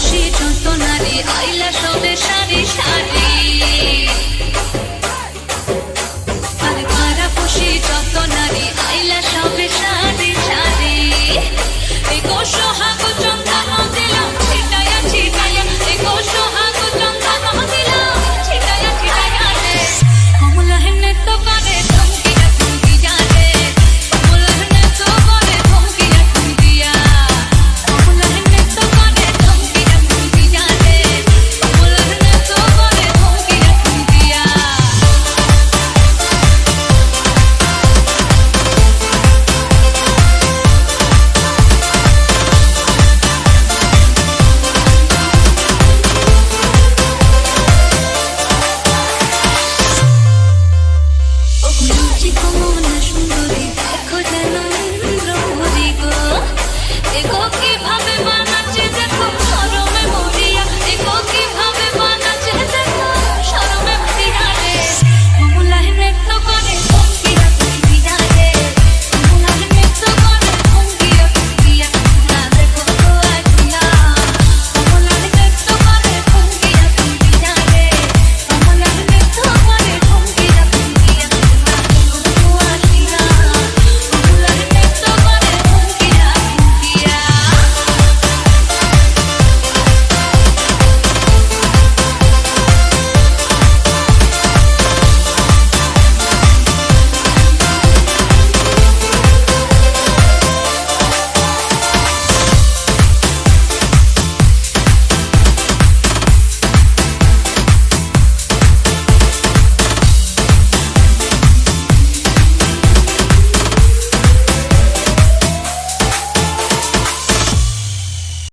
খুশি যত নারী আইলা সবে সারি সারি।